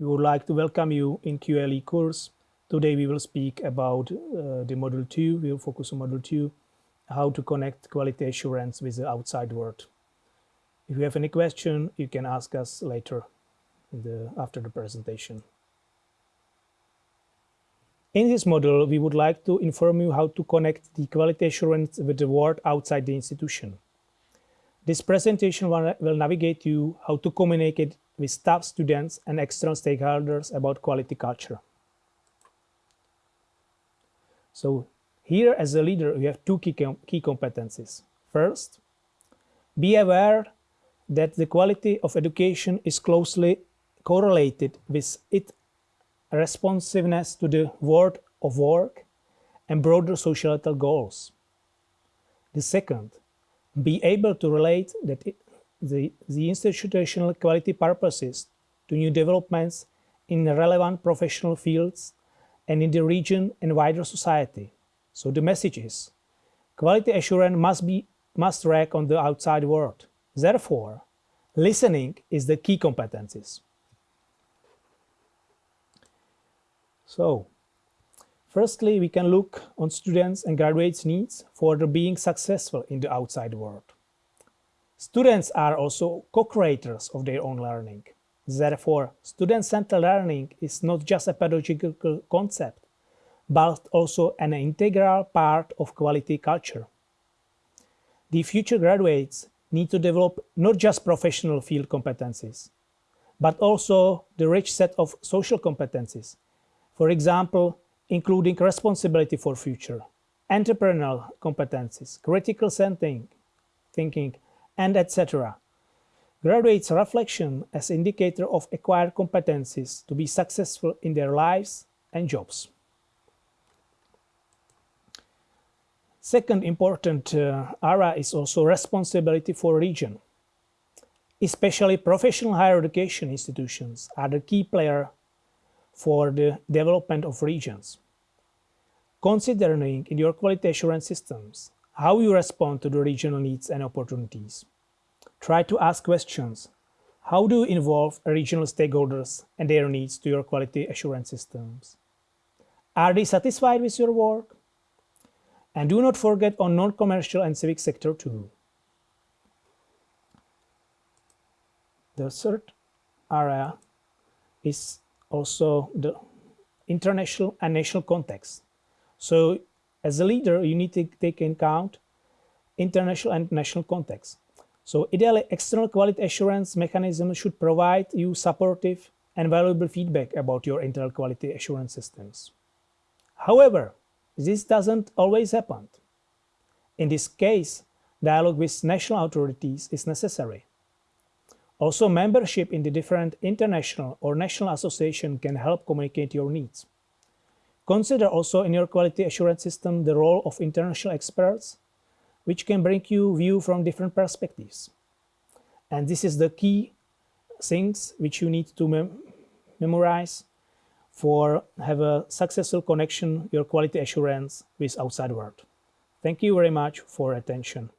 We would like to welcome you in QLE course. Today we will speak about uh, the module 2. We will focus on module 2, how to connect quality assurance with the outside world. If you have any question, you can ask us later the, after the presentation. In this module, we would like to inform you how to connect the quality assurance with the world outside the institution. This presentation will navigate you how to communicate with staff, students, and external stakeholders about quality culture. So here as a leader, we have two key, com key competencies. First, be aware that the quality of education is closely correlated with its responsiveness to the world of work and broader societal goals. The second, be able to relate that the, the institutional quality purposes to new developments in relevant professional fields and in the region and wider society. So the message is, quality assurance must be must track on the outside world. Therefore, listening is the key competencies. So, firstly, we can look on students and graduates' needs for being successful in the outside world. Students are also co-creators of their own learning. Therefore, student-centered learning is not just a pedagogical concept, but also an integral part of quality culture. The future graduates need to develop not just professional field competencies, but also the rich set of social competencies for example, including responsibility for future, entrepreneurial competencies, critical thinking, thinking and etc. Graduates' reflection as indicator of acquired competencies to be successful in their lives and jobs. Second important uh, area is also responsibility for region. Especially professional higher education institutions are the key player for the development of regions. Considering in your quality assurance systems how you respond to the regional needs and opportunities. Try to ask questions. How do you involve regional stakeholders and their needs to your quality assurance systems? Are they satisfied with your work? And do not forget on non-commercial and civic sector too. The third area is also the international and national context. So as a leader, you need to take in account international and national context. So ideally, external quality assurance mechanism should provide you supportive and valuable feedback about your internal quality assurance systems. However, this doesn't always happen. In this case, dialogue with national authorities is necessary. Also, membership in the different international or national association can help communicate your needs. Consider also in your quality assurance system the role of international experts, which can bring you view from different perspectives. And this is the key things which you need to mem memorize for have a successful connection your quality assurance with outside world. Thank you very much for attention.